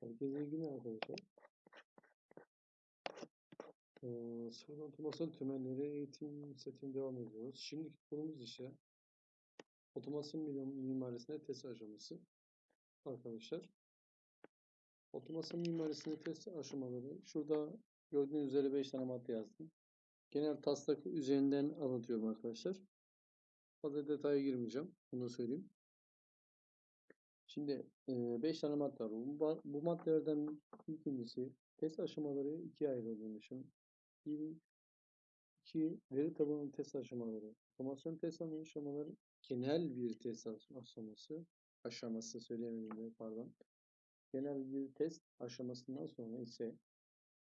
Herkese iyi günler arkadaşlar. Ee, sıfır otomasyon temelleri eğitim setine devam ediyoruz. Şimdiki konumuz ise otomasyon mim- mimarisinde test aşaması. Arkadaşlar. Otomasyon mimarisinde test aşamaları. Şurada gördüğünüz üzere 5 tane madde yazdım. Genel taslak üzerinden anlatıyorum arkadaşlar. Fazla detaya girmeyeceğim. Bunu söyleyeyim. Şimdi 5 tane madde var. Bu, bu maddelerden ilkincisi test aşamaları ikiye ayrılmışım. Bir, iki veri tabanı test aşamaları. Otomasyon test aşamaları genel bir test aşaması. Aşaması söyleyemedim pardon. Genel bir test aşamasından sonra ise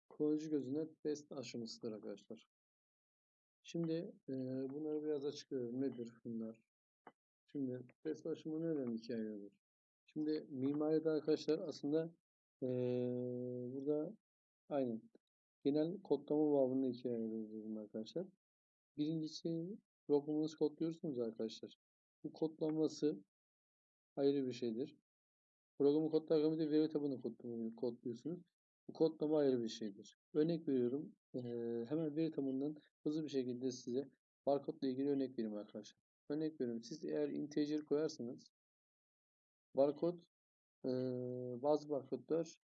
kullanıcı gözüne test aşamasıdır arkadaşlar. Şimdi e, bunları biraz açıklıyorum. Nedir bunlar? Şimdi test aşımı neden ikiye ayrılır? Şimdi mimaride arkadaşlar aslında eee, burada aynen genel kodlama babında ikiye ayırıyoruz arkadaşlar. Birincisi programınızı kodluyorsunuz arkadaşlar. Bu kodlanması ayrı bir şeydir. Programı kodlarken bir de veri tabanı kodluyorsunuz. Bu kodlama ayrı bir şeydir. Örnek veriyorum. eee, hemen veri tabanından hızlı bir şekilde size barkod ile ilgili örnek vereyim arkadaşlar. Örnek veriyorum. Siz eğer integer koyarsanız barkod eee, bazı barkodlar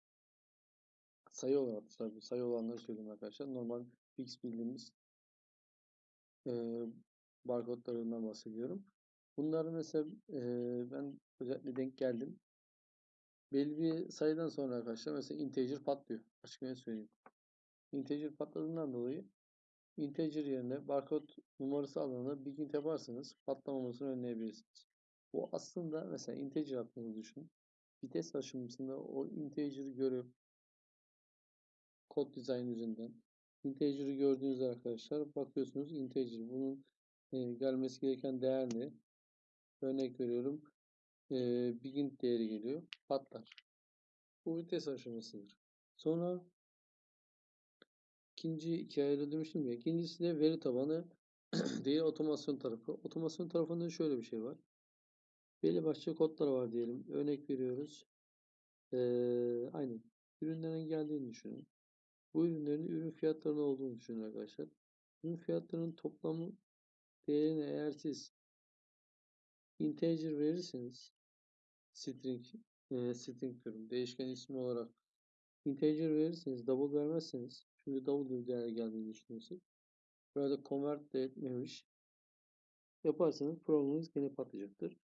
sayı olarak tabii sayı olanları söyleyeyim arkadaşlar. Normal fix bildiğimiz eee barkodlarından bahsediyorum. Bunları mesela eee, ben özellikle denk geldim. Belli bir sayıdan sonra arkadaşlar mesela integer patlıyor. Açık net söyleyeyim. Integer patladığından dolayı integer yerine barkod numarası alanına begin yaparsanız patlamamasını önleyebilirsiniz. Bu aslında mesela integer attığınızı düşünün. Vites aşamasında o integer'ı görüp kod dizayn üzerinden integer'ı gördüğünüzde arkadaşlar bakıyorsunuz integer bunun e, gelmesi gereken değer ne? Örnek veriyorum. E, begin değeri geliyor. Patlar. Bu vites aşamasıdır. Sonra ikinci iki ayrı demiştim ya. İkincisi de veri tabanı değil otomasyon tarafı. Otomasyon tarafında şöyle bir şey var. Belli başlı kodlar var diyelim. Örnek veriyoruz. Ee, aynen. Ürünlerin geldiğini düşünün. Bu ürünlerin ürün fiyatlarının olduğunu düşünün arkadaşlar. Ürün fiyatlarının toplamı değerini eğer siz integer verirseniz string e, string diyorum. Değişken ismi olarak integer verirseniz double vermezseniz şimdi double bir değer geldiğini düşünüyorsunuz. Burada convert de etmemiş yaparsanız programınız gene patlayacaktır.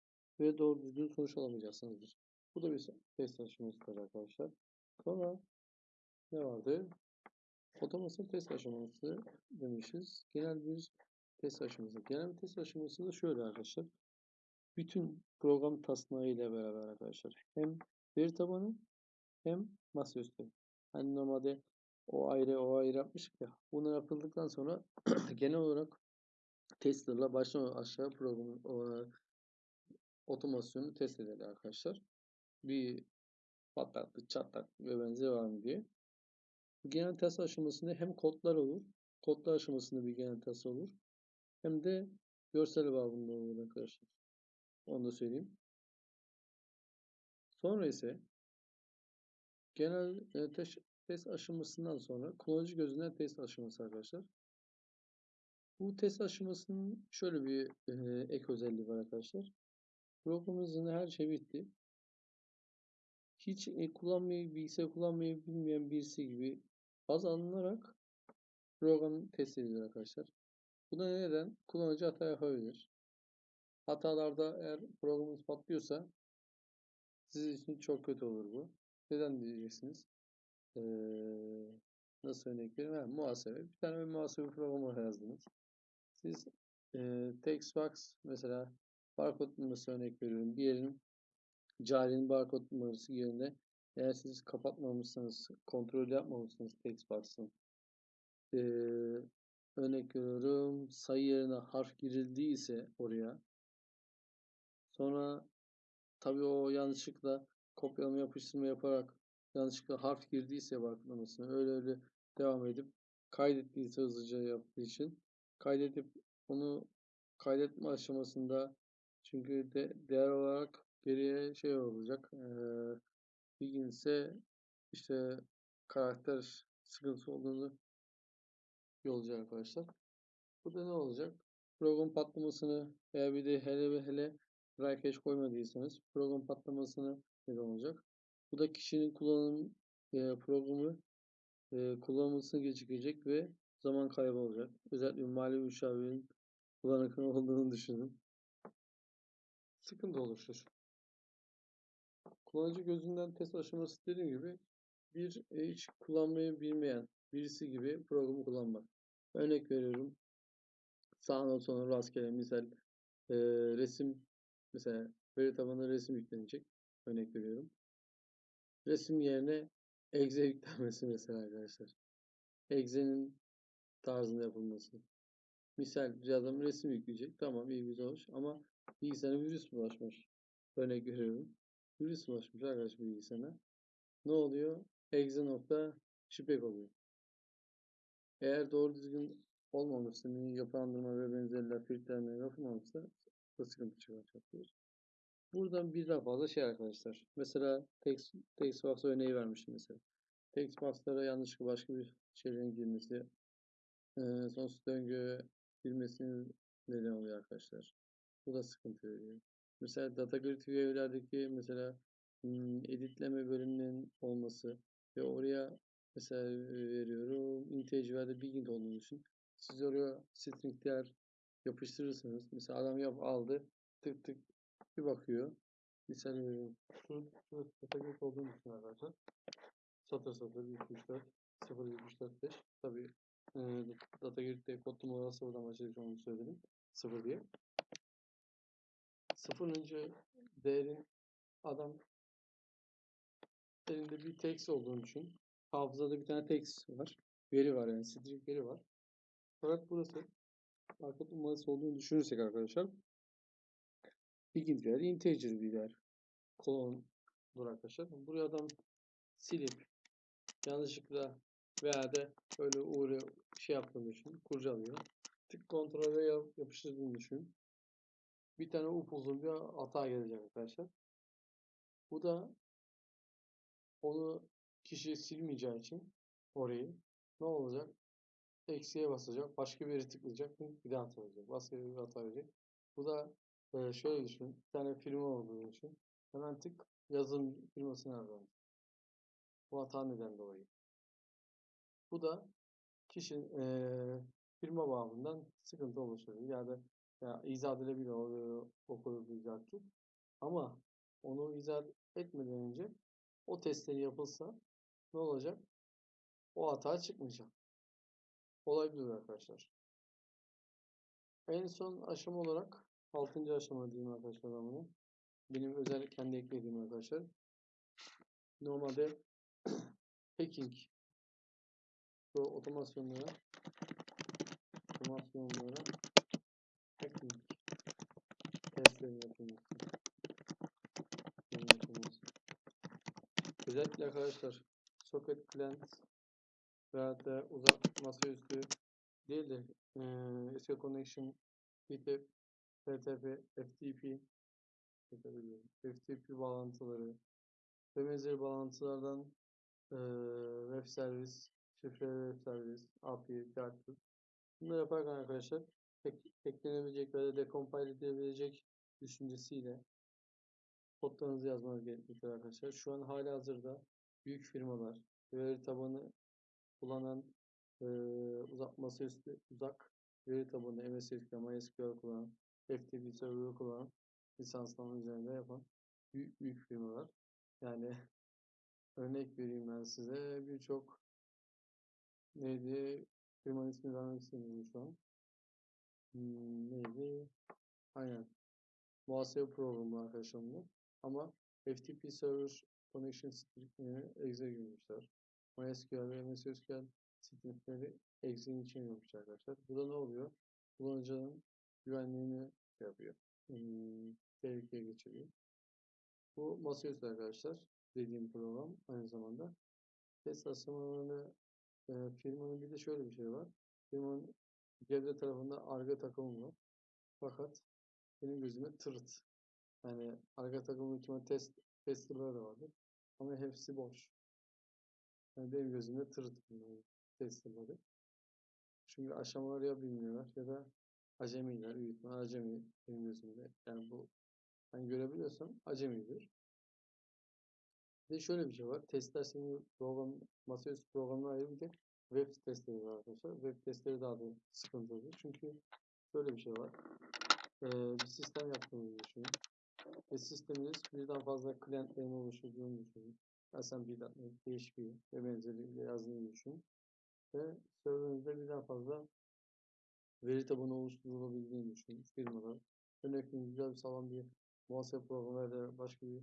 Ve doğru düzgün sonuç alamayacaksınızdır. Bu da bir test aşamasıdır arkadaşlar. Sonra ne vardı? Otomasyon test aşaması demişiz. Genel bir test aşaması. Genel bir test aşaması da şöyle arkadaşlar. Bütün program taslağı ile beraber arkadaşlar. Hem veri tabanı hem masaüstü. Hani normalde o ayrı o ayrı yapmıştık ya. Bunlar yapıldıktan sonra genel olarak testerla baştan aşağı programı o, otomasyonu test eder arkadaşlar. Bir patlaklı, çatlak ve benzeri var mı diye. Genel test aşamasında hem kodlar olur, kodlar aşamasında bir genel test olur. Hem de görsel babında olur arkadaşlar. Onu da söyleyeyim. Sonra ise genel e, test, test aşamasından sonra kullanıcı gözünden test aşaması arkadaşlar. Bu test aşamasının şöyle bir e, ek özelliği var arkadaşlar. Programımızın her şey bitti. Hiç e, kullanmayı, bilgisayar kullanmayı bilmeyen birisi gibi baz alınarak program test edilir arkadaşlar. Bu da neden? Kullanıcı hata yapabilir. Hatalarda eğer programınız patlıyorsa sizin için çok kötü olur bu. Neden diyeceksiniz? Ee, nasıl örnek vereyim? Ha, muhasebe. Bir tane bir muhasebe programı yazdınız. Siz e, Textbox mesela barkod numarası örnek veriyorum. Bir yerin carinin barkod numarası yerine eğer siz kapatmamışsanız, kontrol yapmamışsınız Textbox'ın ee, örnek veriyorum sayı yerine harf girildiyse oraya sonra tabii o yanlışlıkla kopyalama yapıştırma yaparak yanlışlıkla harf girdiyse barkodlamasına öyle öyle devam edip kaydettiyse hızlıca yaptığı için kaydedip onu kaydetme aşamasında çünkü de değer olarak geriye şey olacak ee, bilginse işte karakter sıkıntısı olduğunu yollayacak arkadaşlar. Bu da ne olacak? Program patlamasını veya bir de hele ve hele dry koymadıysanız program patlamasını neden olacak. Bu da kişinin kullanım e, programı e, kullanılmasını gecikecek ve zaman kaybı olacak. Özellikle mali müşavirin kullanıklı olduğunu düşünün. Sıkıntı oluşur. Kullanıcı gözünden test aşaması dediğim gibi bir e, hiç kullanmayı bilmeyen birisi gibi programı kullanmak. Örnek veriyorum. Sağına sonra rastgele misal e, resim mesela veri tabanına resim yüklenecek. Örnek veriyorum. Resim yerine exe yüklenmesi mesela arkadaşlar. Exe'nin tarzında yapılması. Misal bir adam resim yükleyecek. Tamam iyi güzel hoş ama bilgisayarına virüs bulaşmış. Örnek veriyorum. Virüs bulaşmış arkadaş bilgisayarına. Ne oluyor? Exe nokta şipek oluyor. Eğer doğru düzgün olmamışsa, yapılandırma ve benzerler filtrelenme yapılmamışsa da sıkıntı çıkartıyor. Buradan birden fazla şey arkadaşlar. Mesela text, text box örneği vermiştim mesela. Text box'lara yanlışlıkla başka bir şeylerin girmesi, e, sonsuz döngü girmesinin neden oluyor arkadaşlar. Bu da sıkıntı veriyor. Mesela data grid view'lerdeki mesela hmm, editleme bölümünün olması ve oraya mesela veriyorum integer'de bigint olduğunu düşün. Siz oraya string değer yapıştırırsınız. Mesela adam yap aldı tık tık bir bakıyor. Misal veriyorum. Şu, data grid olduğunu düşün arkadaşlar. Satır satır 1 2 3 4 0 1 3 4 5 tabii e, data grid'de kod numaralı sıfırdan başlayacak onu söyledim. 0 diye. Sıfırıncı değerin adam elinde bir text olduğunu düşün. Hafızada bir tane text var. Veri var yani string veri var. Fakat burası arka numarası olduğunu düşünürsek arkadaşlar begin değer integer bir değer. Kolondur arkadaşlar. Buraya adam silip yanlışlıkla veya da öyle uğruyor şey yaptığını düşün. Kurcalıyor. Tık kontrole yapıştırdığını düşün bir tane upuzun bir hata gelecek arkadaşlar. Bu da onu kişi silmeyeceği için orayı ne olacak? Eksiye basacak. Başka bir yere tıklayacak. Bir daha hata verecek. Başka bir hata verecek. Bu da e, şöyle düşün. Bir tane firma olduğunu düşün. Hemen tık yazın firmasını aradın. Bu hata neden dolayı. Bu da kişinin e, firma bağımından sıkıntı oluşturuyor. Yani ya izah edilebilir okulabilecektir. Ama onu izah etmeden önce o testleri yapılsa ne olacak? O hata çıkmayacak. Olabilir arkadaşlar. En son aşama olarak 6. aşama diyeyim arkadaşlar ben bunu. Benim özel kendi eklediğim arkadaşlar. Normalde hacking bu otomasyonlara otomasyonlara hacking testlerin yapılması. yapılması. Özellikle arkadaşlar socket client veya da uzak masaüstü değil de e, SQL connection FTP, FTP, FTP FTP bağlantıları ve benzeri bağlantılardan e, web servis, şifreli web servis, API, Dartboot bunları yaparken arkadaşlar eklenebilecek ve de decompile edilebilecek düşüncesiyle kodlarınızı yazmanız gerekmektedir arkadaşlar. Şu an hala hazırda büyük firmalar veri tabanı kullanan e, uzak masaüstü uzak veri tabanı MS SQL, MySQL kullanan FTP server kullanan lisanslama üzerinde yapan büyük büyük firmalar. Yani örnek vereyim ben size birçok neydi firmanın ismini vermek istemiyorum şu an. Hmm, neydi? Aynen. Muhasebe programı arkadaşlar bu. Ama FTP Server Connection Script'ini exe girmişler. MySQL ve MSSQL scriptleri exe'nin içine girmişler arkadaşlar. Bu da ne oluyor? Kullanıcının güvenliğini yapıyor. Hmm, tehlikeye geçiriyor. Bu masaüstü arkadaşlar dediğim program aynı zamanda. Test aşamalarını e, firmanın bir de şöyle bir şey var. Firmanın Gebze tarafında arga takımı var. Fakat benim gözüme tırt. Yani arga takımın içinde test testerları da vardır. Ama hepsi boş. Yani benim gözümde tır bunlar testerları. Çünkü aşamaları ya bilmiyorlar ya da acemiler, büyük ihtimal acemi benim gözümde. Yani bu ben görebiliyorsam acemidir. Bir de şöyle bir şey var. Testler senin program, masaüstü programına ayrı bir de web testleri var arkadaşlar. Web testleri daha da sıkıntılı. Çünkü şöyle bir şey var. Ee, bir sistem yaptığınızı düşünün. Ve sisteminiz birden fazla klientlerin oluşturduğunu düşünün. Bir PHP ve benzeriyle yazdığını düşünün. Ve serverinizde birden fazla veri tabanı oluşturulabildiğini düşünün firmada. Örneğin güzel bir sağlam bir muhasebe programı ya da başka bir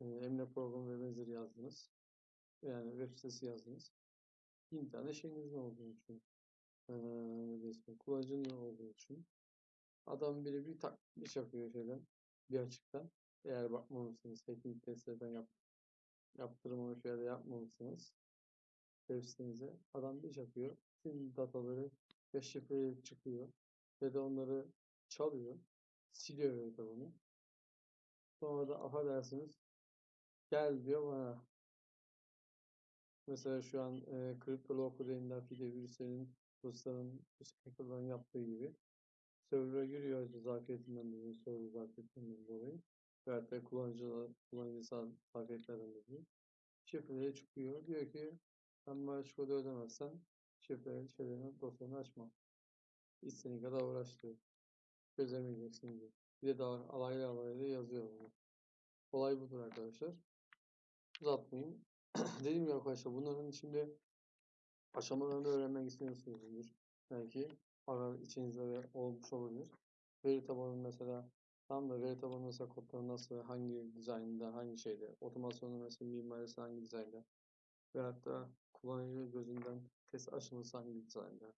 emlak programı ve benzeri yazdınız. Yani web sitesi yazdınız. Bin tane şeyinizin olduğunu düşünün. Ee, resmi kullanıcının olduğunu düşünün. Adam biri bir tak bir çakıyor şeyden bir açıktan. Eğer bakmamışsınız, hacking testlerden yap, yaptırmamış ya da yapmamışsınız web sitenize adam bir çakıyor. Tüm dataları ve şifreleri çıkıyor. Ve de onları çalıyor. Siliyor veri tabanı. Sonra da affedersiniz gel diyor bana. Mesela şu an e, CryptoLocker denilen fide virüslerin Rusların, Rus hackerların yaptığı gibi server'a giriyor zafiyetinden dolayı, server zafiyetinden dolayı ve hatta kullanıcı, kullanıcı zafiyetlerden dolayı şifreleri çıkıyor. Diyor ki sen maaş kodu ödemezsen şifreli şeylerini dosyanı açma. İstediğin kadar uğraştırıyor. Çözemeyeceksin diyor. Bir de daha alaylı alaylı yazıyor bunu. Olay budur arkadaşlar. Uzatmayayım. Dediğim gibi arkadaşlar bunların içinde aşamalarını öğrenmek istiyorsunuzdur. Belki ara içinizde de olmuş olabilir. Veri tabanı mesela tam da veri tabanı mesela kodları nasıl, hangi dizaynda, hangi şeyde, otomasyonu mesela mimarisi hangi dizaynda veyahut da kullanıcı gözünden test aşaması hangi dizaynda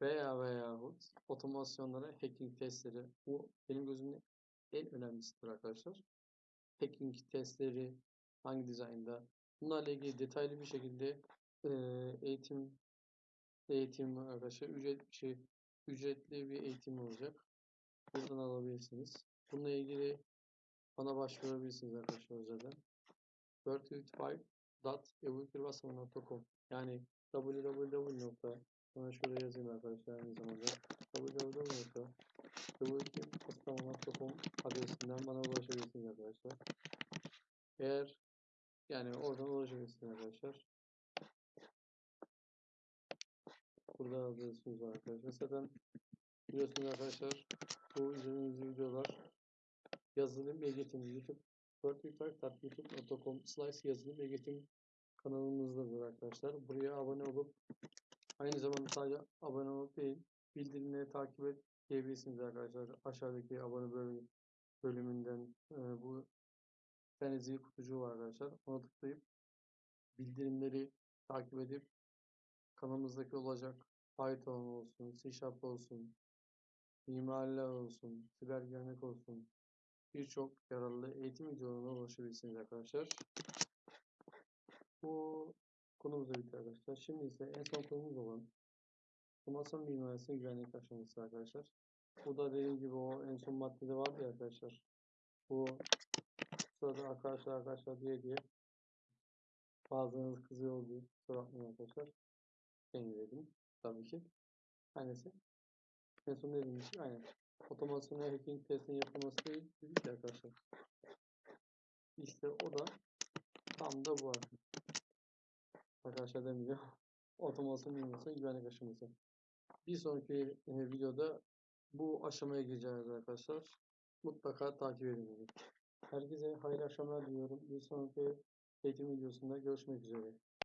veya veyahut otomasyonlara hacking testleri bu benim gözümde en önemlisidir arkadaşlar. Hacking testleri hangi dizaynda bunlarla ilgili detaylı bir şekilde eğitim eğitim arkadaşlar ücret şey ücretli bir eğitim olacak. Buradan alabilirsiniz. Bununla ilgili bana başvurabilirsiniz arkadaşlar özelden. 425.ebukirbasma.com yani www. Sana şöyle yazayım arkadaşlar aynı zamanda www.ebukirbasma.com adresinden bana ulaşabilirsiniz arkadaşlar. Eğer yani oradan ulaşabilirsiniz arkadaşlar. Burada adresimiz var arkadaşlar. Zaten biliyorsunuz arkadaşlar bu izlediğiniz videolar yazılım eğitim YouTube 425.youtube.com slash yazılım eğitim kanalımızdadır arkadaşlar. Buraya abone olup aynı zamanda sadece abone olup değil bildirimleri takip et diyebilirsiniz arkadaşlar. Aşağıdaki abone bölüm, bölümünden e, bu tane kutucuğu var arkadaşlar. Ona tıklayıp bildirimleri takip edip kanalımızdaki olacak Python olsun, C Sharp olsun, mimarlar olsun, siber güvenlik olsun birçok yararlı eğitim videolarına ulaşabilirsiniz arkadaşlar. Bu konumuz da bitti arkadaşlar. Şimdi ise en son konumuz olan otomasyon mimarisi güvenlik aşaması arkadaşlar. Bu da dediğim gibi o en son maddede vardı ya arkadaşlar. Bu sırada arkadaşlar arkadaşlar diye diye bazılarınız kızıyor diye kusura bakmayın arkadaşlar. Ben dedim tabii ki. Annesi. En son dediğim gibi aynen. Otomasyon hacking testinin yapılması değil dedik arkadaşlar. İşte o da tam da bu arkadaşlar. Arkadaşlar demeyeceğim. Otomasyon mimarisi güvenlik aşaması. Bir sonraki e, videoda bu aşamaya gireceğiz arkadaşlar. Mutlaka takip edin. Herkese hayırlı akşamlar diliyorum. Bir sonraki eğitim videosunda görüşmek üzere.